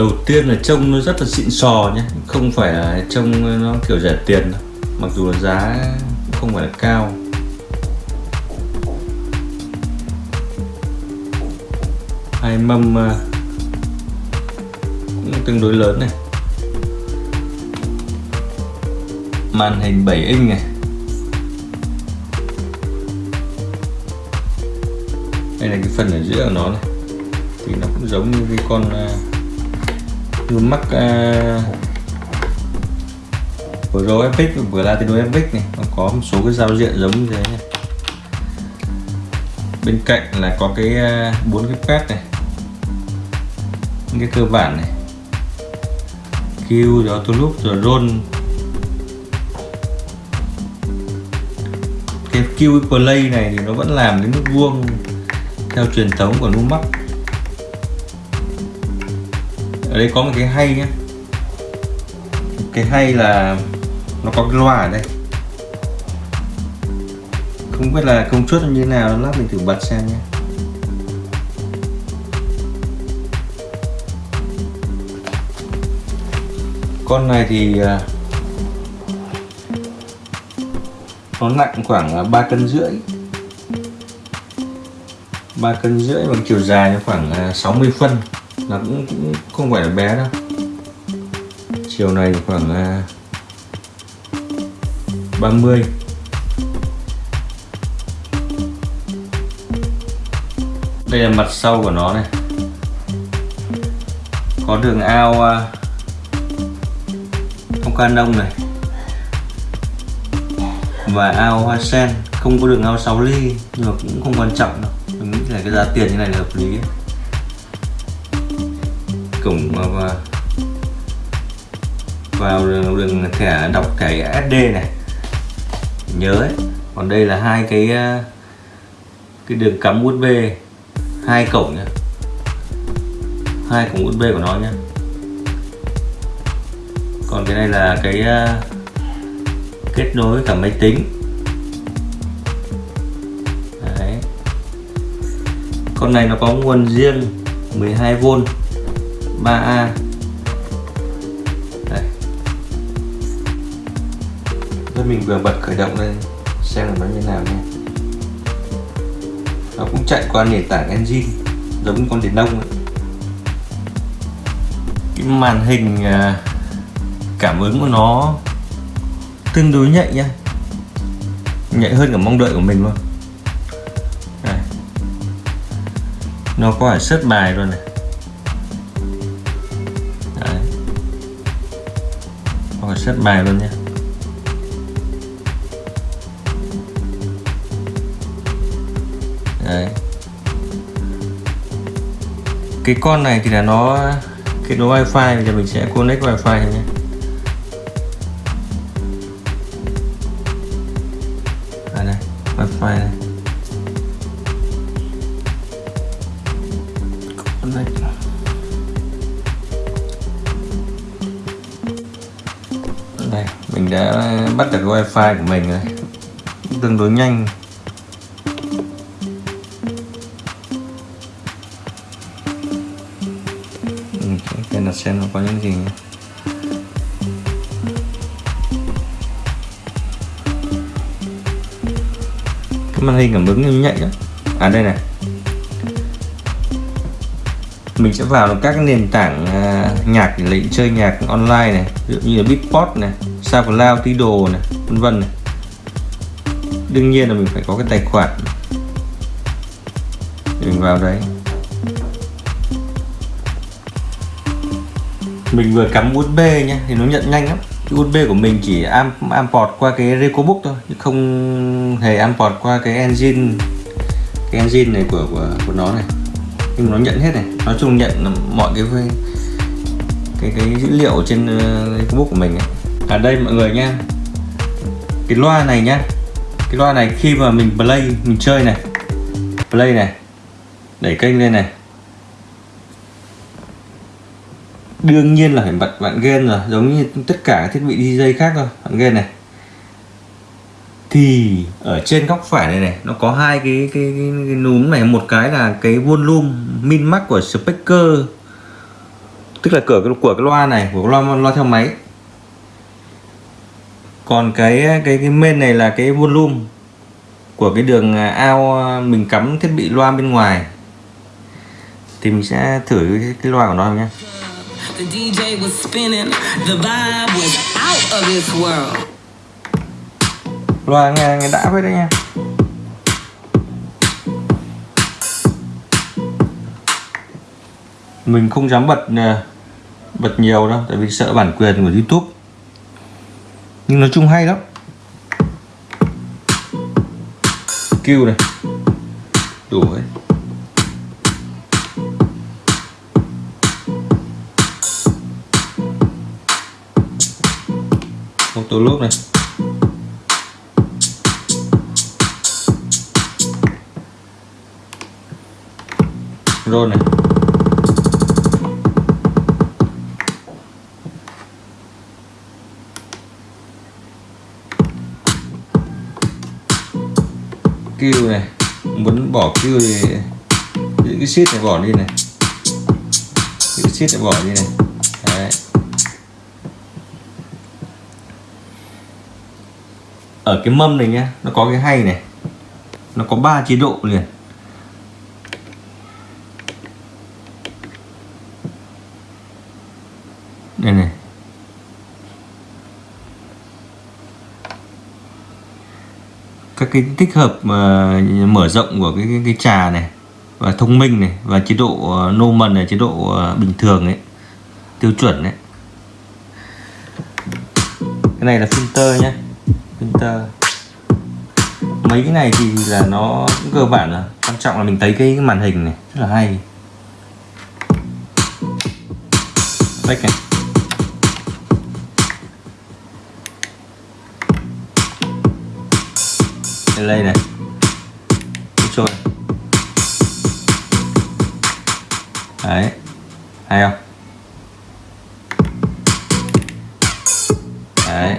đầu tiên là trông nó rất là xịn sò nhé, không phải là trông nó kiểu rẻ tiền đâu. mặc dù là giá không phải là cao. Hai mâm à, cũng tương đối lớn này. Màn hình 7 inch này. Đây là cái phần ở giữa của nó này. Thì nó cũng giống như cái con à, uh, uh, của uh, Epic vừa Latino Epic này. Nó có một số cái giao diện giống như thế này. Bên cạnh là có cái à, bốn uh, cái pad này. Những cái cơ bản này. Q, rồi auto loop, rồi roll. Cái Q play này thì nó vẫn làm đến nút vuông theo truyền thống của Numax ở đây có một cái hay nhé cái hay là nó có cái loa ở đây. Không biết là công suất như thế nào, lát mình thử bật xem nhé con này thì à, nó nặng khoảng 3 cân rưỡi. 3 cân rưỡi bằng chiều dài nó khoảng à, 60 phân nó cũng, cũng không phải là bé đâu. Chiều này khoảng à, 30 đây là mặt sau của nó này. Có đường ao à, không nông này. Và ao hoa sen. Không có đường ao 6 ly nhưng mà cũng không quan trọng đâu. Mình nghĩ là cái giá tiền như này là hợp lý ấy cổng vào ờ, vào đường, đường thẻ đọc thẻ SD này. Nhớ ấy còn đây là hai cái ờ, cái đường cắm USB hai cổng nhá. Hai cổng USB của nó nhá. Còn cái này là cái ờ, kết nối cả máy tính. Đấy. con này nó có nguồn riêng 12V 3A Đây. Rồi mình vừa bật khởi động lên, xem là nó như nào nha nó cũng chạy qua nền tảng engine, giống như con điện đông ấy. cái màn hình à, cảm ứng của nó tương đối nhạy nha nhạy hơn cả mong đợi của mình luôn Đây. nó có phải xếp bài rồi này có bài luôn nhé. Đấy. cái con này thì là nó kết nối wifi bây giờ mình sẽ connect wifi nhé à đây wifi này mình đã bắt được wifi của mình rồi. Tương đối nhanh. Ừ, đây đặt xem nó có những gì nhé. cái màn hình cảm ứng nhạy đó à đây này mình sẽ vào các nền tảng à, nhạc để lấy chơi nhạc online này ví dụ như là Beatport này SoundCloud, Tidal này vân vân này. Đương nhiên là mình phải có cái tài khoản. Để mình vào đấy. Mình vừa cắm USB nhé thì nó nhận nhanh lắm. Cái USB của mình chỉ am amport qua cái Recobook thôi chứ không hề amport qua cái engine cái engine này của của, của nó này nhưng nó nhận hết này. Nói chung nhận mọi cái cái cái dữ liệu trên ờ, facebook của mình ấy. ở đây mọi người nha cái loa này nhá. Cái loa này khi mà mình play, mình chơi này. Play này. Đẩy kênh lên này. Đương nhiên là phải bật bạn game rồi. Giống như tất cả các thiết bị DJ khác thôi. Bạn game này thì ở trên góc phải này này nó có hai cái cái, cái, cái núm này. Một cái là cái volume min max của speaker tức là cửa của cái loa này của loa loa theo máy. Còn cái cái cái main này là cái volume của cái đường à, ao à, mình cắm thiết bị loa bên ngoài. Thì mình sẽ thử cái, cái loa của nó nhé. Loa nghe nghe đã với đấy nha. Mình không dám bật à, bật nhiều đâu, tại vì sợ bản quyền của YouTube. Nhưng nói chung hay lắm. Skill này. Đủ ấy. một tổ lốp này rôn này. Kêu này. Muốn bỏ kêu thì những cái shit này bỏ đi này. Những cái shit này bỏ đi này. Đấy. Ở cái mâm này nhá, nó có cái hay này. Nó có ba chế độ liền đây này các cái tích hợp uh, mở rộng của cái, cái cái trà này và thông minh này và chế độ ờ, uh, normal này chế độ uh, bình thường ấy tiêu chuẩn đấy cái này là filter nhé filter. Mấy cái này thì là nó cũng cơ bản là quan trọng là mình thấy cái màn hình này rất là hay. Back này. Delay này. Trôi đấy. Hay không? Đấy.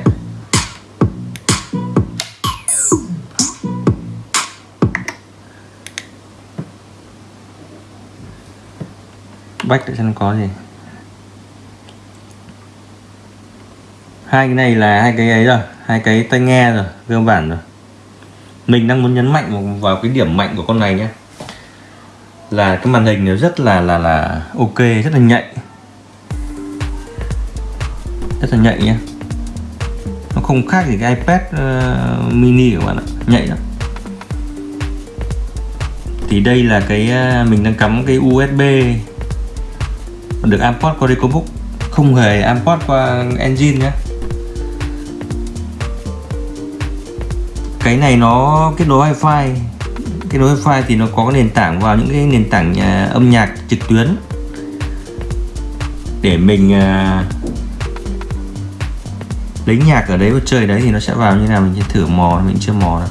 Bách để xem có gì. Hai cái này là hai cái ấy rồi. Hai cái tai nghe rồi cơ bản rồi mình đang muốn nhấn mạnh vào cái điểm mạnh của con này nhé. Là cái màn hình nó rất là là là ok rất là nhạy. Rất là nhạy nhé. Nó không khác gì cái iPad uh, mini của bạn ạ. Nhạy lắm. Thì đây là cái uh, mình đang cắm cái USB được import qua Recobook không hề import qua engine nhé. Cái này nó kết nối wifi. Kết nối wifi thì nó có cái nền tảng vào những cái nền tảng nhà, âm nhạc trực tuyến. Để mình uh, lấy nhạc ở đấy và chơi đấy thì nó sẽ vào như nào mình sẽ thử mò mình chưa mò đâu.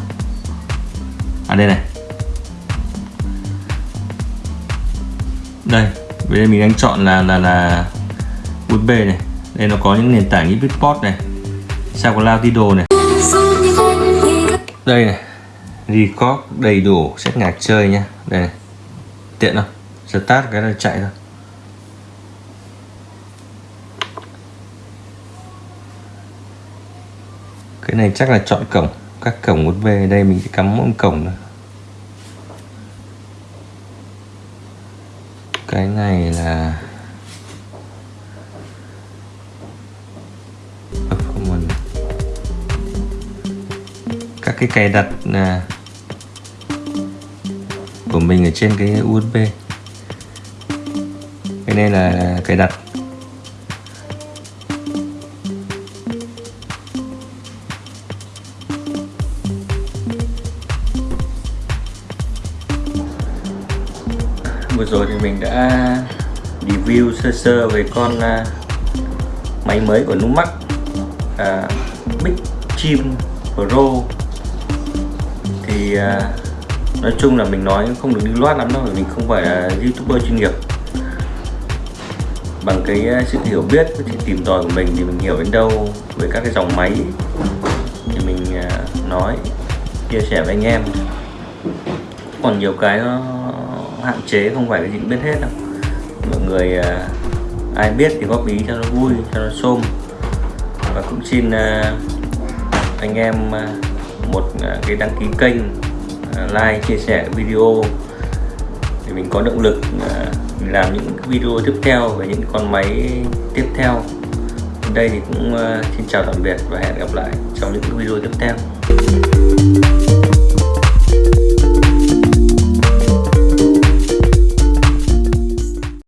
À đây này. Đây bây giờ mình đang chọn là là là USB này. Đây nó có những nền tảng như Beatport này SoundCloud Tidal này đây này, record đầy đủ set nhạc chơi nhá. Đây này, tiện không? Start cái là chạy thôi. Cái này chắc là chọn cổng, các cổng USB đây mình sẽ cắm mỗi cổng nữa cái này là cái cài đặt là của mình ở trên cái USB cái này là cài đặt. Vừa rồi thì mình đã review sơ sơ về con à, máy mới của Numax à, Big Chim Pro thì uh, nói chung là mình nói không được đi loát lắm đâu mình không phải là youtuber chuyên nghiệp. Bằng cái à, sự hiểu biết với sự tìm tòi của mình thì mình hiểu đến đâu về các cái dòng máy thì mình uh, nói chia sẻ với anh em. Còn nhiều cái nó hạn chế không phải cái gì cũng biết hết đâu. Mọi người uh, ai biết thì góp ý cho nó vui cho nó xôm. Và cũng xin uh, anh em uh, một à, cái đăng ký kênh à, like, chia sẻ video. Để mình có động lực mình làm những video tiếp theo về những con máy tiếp theo. Đây thì cũng xin chào tạm biệt và hẹn gặp lại trong những video tiếp theo.